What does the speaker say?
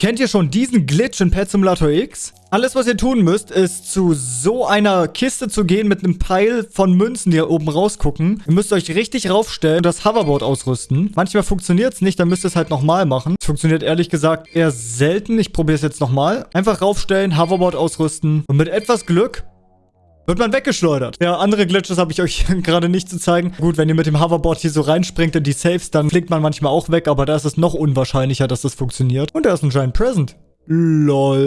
Kennt ihr schon diesen Glitch in Pet Simulator X? Alles, was ihr tun müsst, ist zu so einer Kiste zu gehen mit einem Pile von Münzen, die hier oben rausgucken. Ihr müsst euch richtig raufstellen und das Hoverboard ausrüsten. Manchmal funktioniert es nicht, dann müsst ihr es halt nochmal machen. Es funktioniert ehrlich gesagt eher selten. Ich probiere es jetzt nochmal. Einfach raufstellen, Hoverboard ausrüsten und mit etwas Glück wird man weggeschleudert. Ja, andere Glitches habe ich euch gerade nicht zu zeigen. Gut, wenn ihr mit dem Hoverboard hier so reinspringt in die Saves, dann fliegt man manchmal auch weg, aber da ist es noch unwahrscheinlicher, dass das funktioniert. Und da ist ein Giant Present. LOL.